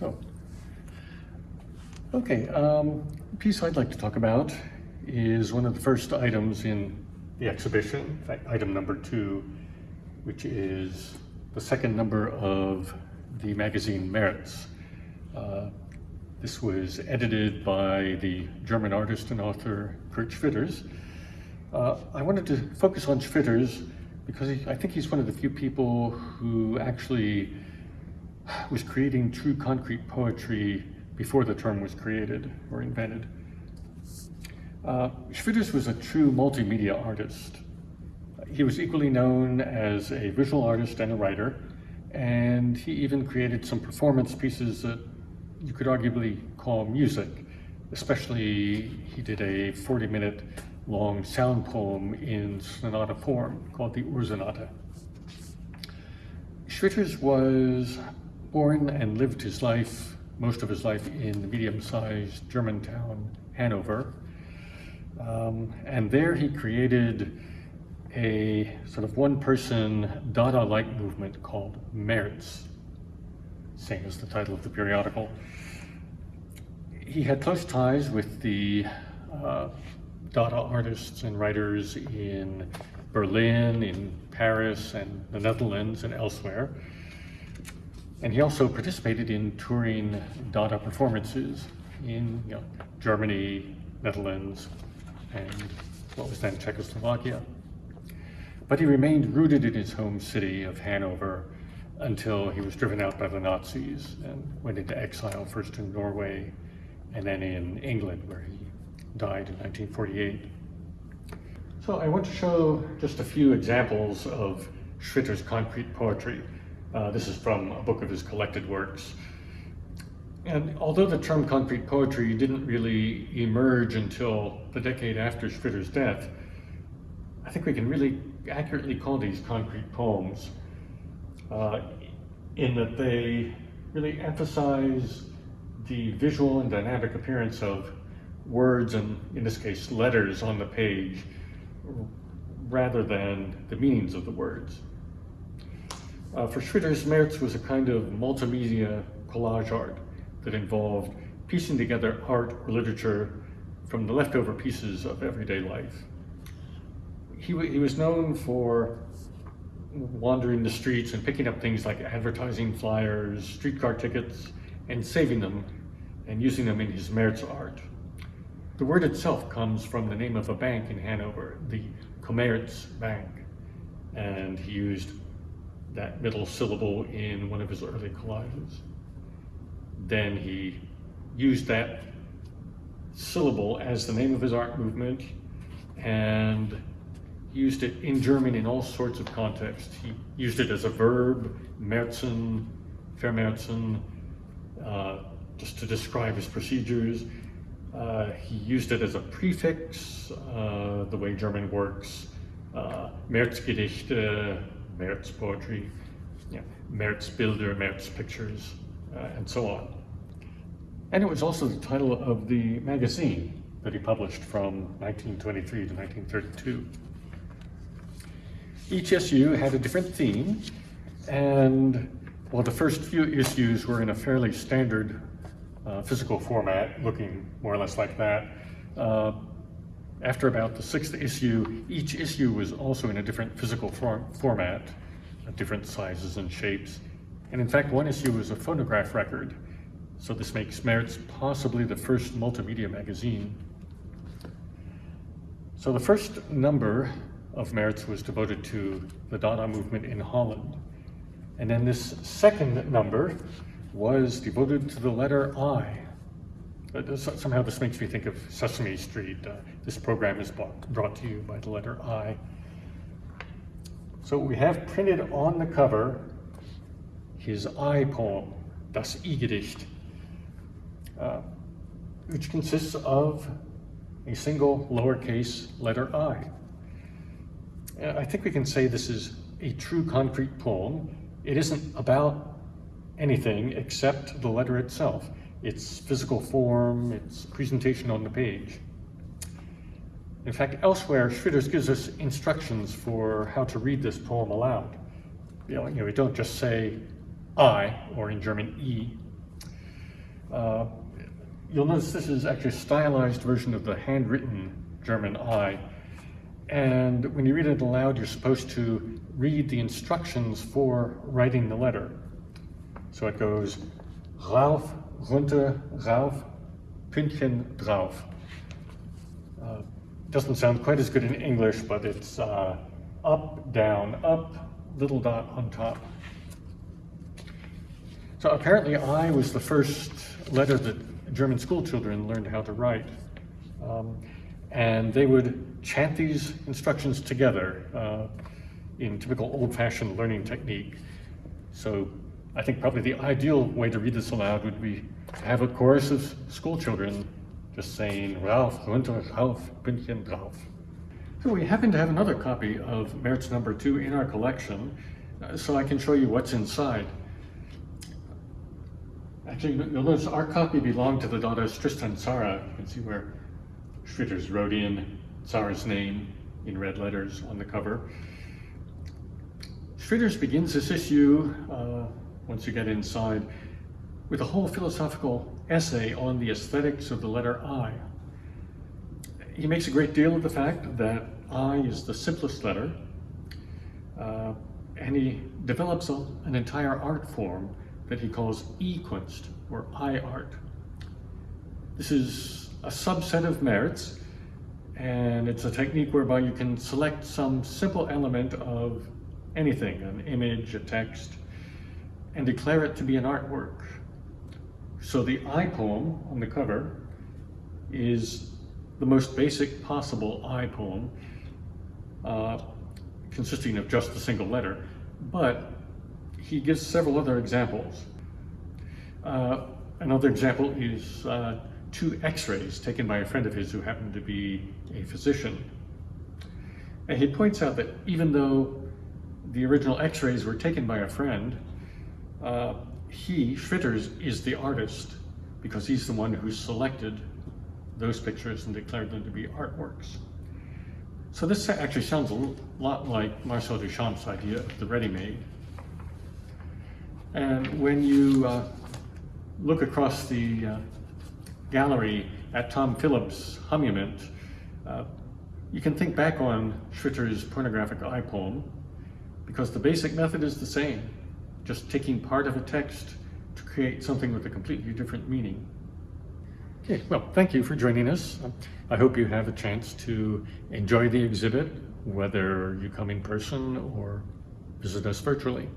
So, okay, um, piece I'd like to talk about is one of the first items in the exhibition, in fact, item number two, which is the second number of the magazine Merz. Uh, this was edited by the German artist and author Kurt Schwitters. Uh, I wanted to focus on Schwitters because he, I think he's one of the few people who actually was creating true concrete poetry before the term was created or invented. Uh, Schwitters was a true multimedia artist. He was equally known as a visual artist and a writer, and he even created some performance pieces that you could arguably call music. Especially, he did a 40-minute long sound poem in sonata form called the Ursonata. Schwitters was born and lived his life, most of his life, in the medium-sized German town Hanover. Um, and there he created a sort of one-person Dada-like movement called Merz, same as the title of the periodical. He had close ties with the uh, Dada artists and writers in Berlin, in Paris, and the Netherlands, and elsewhere. And he also participated in touring Dada performances in you know, Germany, Netherlands, and what was then Czechoslovakia. But he remained rooted in his home city of Hanover until he was driven out by the Nazis and went into exile first in Norway and then in England where he died in 1948. So I want to show just a few examples of Schwitter's concrete poetry. Uh, this is from a book of his collected works. And although the term concrete poetry didn't really emerge until the decade after Schwitter's death, I think we can really accurately call these concrete poems uh, in that they really emphasize the visual and dynamic appearance of words and, in this case, letters on the page rather than the meanings of the words. Uh, for Schwitters, Merz was a kind of multimedia collage art that involved piecing together art or literature from the leftover pieces of everyday life. He, he was known for wandering the streets and picking up things like advertising flyers, streetcar tickets, and saving them and using them in his Merz art. The word itself comes from the name of a bank in Hanover, the Commerz Bank, and he used that middle syllable in one of his early collages. Then he used that syllable as the name of his art movement and used it in German in all sorts of contexts. He used it as a verb, Merzen, Vermerzen, uh, just to describe his procedures. Uh, he used it as a prefix, uh, the way German works. Uh, Merz poetry, yeah, Merz Bilder, Merz pictures, uh, and so on. And it was also the title of the magazine that he published from 1923 to 1932. Each issue had a different theme, and while the first few issues were in a fairly standard uh, physical format, looking more or less like that, uh, after about the sixth issue, each issue was also in a different physical form format, different sizes and shapes. And in fact, one issue was a phonograph record. So this makes Merz possibly the first multimedia magazine. So the first number of Merz was devoted to the Dada movement in Holland. And then this second number was devoted to the letter I, somehow this makes me think of Sesame Street. Uh, this program is brought to you by the letter I. So we have printed on the cover his I poem, Das I-Gedicht, uh, which consists of a single lowercase letter I. Uh, I think we can say this is a true concrete poem. It isn't about anything except the letter itself its physical form, its presentation on the page. In fact, elsewhere, Schwitters gives us instructions for how to read this poem aloud. You know, we don't just say I, or in German, E. Uh, you'll notice this is actually a stylized version of the handwritten German I. And when you read it aloud, you're supposed to read the instructions for writing the letter. So it goes rauf, runter, rauf, Pünktchen drauf. Uh, doesn't sound quite as good in English, but it's uh, up, down, up, little dot on top. So apparently I was the first letter that German school children learned how to write. Um, and they would chant these instructions together uh, in typical old-fashioned learning technique. So I think probably the ideal way to read this aloud would be to have a chorus of school children just saying rauf, runter, rauf, Pünktchen drauf. So we happen to have another copy of Merz number two in our collection, uh, so I can show you what's inside. Actually, you'll notice our copy belonged to the Dadaist Tristan Tzara. You can see where Schwitters wrote in Tzara's name in red letters on the cover. Schwitters begins this issue, uh, once you get inside, with a whole philosophical essay on the aesthetics of the letter I. He makes a great deal of the fact that I is the simplest letter, uh, and he develops a, an entire art form that he calls I-Kunst, or I-art. This is a subset of merits, and it's a technique whereby you can select some simple element of anything, an image, a text, and declare it to be an artwork. So the I poem on the cover is the most basic possible I poem, uh, consisting of just a single letter, but he gives several other examples. Uh, another example is uh, two x-rays taken by a friend of his who happened to be a physician. And he points out that even though the original x-rays were taken by a friend, uh, he, Schwitters, is the artist because he's the one who selected those pictures and declared them to be artworks. So this actually sounds a lot like Marcel Duchamp's idea of the ready-made. And when you uh, look across the uh, gallery at Tom Phillips' Humument, uh, you can think back on Schwitter's pornographic eye poem because the basic method is the same, just taking part of a text to create something with a completely different meaning. Okay, well, thank you for joining us. I hope you have a chance to enjoy the exhibit, whether you come in person or visit us virtually.